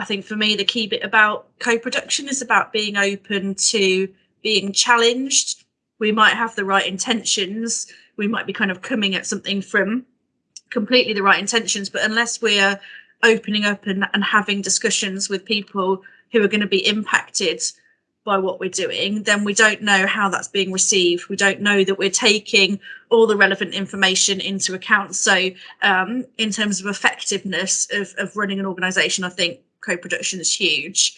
I think for me, the key bit about co-production is about being open to being challenged. We might have the right intentions. We might be kind of coming at something from completely the right intentions, but unless we're opening up and, and having discussions with people who are going to be impacted by what we're doing, then we don't know how that's being received. We don't know that we're taking all the relevant information into account. So, um, in terms of effectiveness of, of running an organization, I think co production is huge.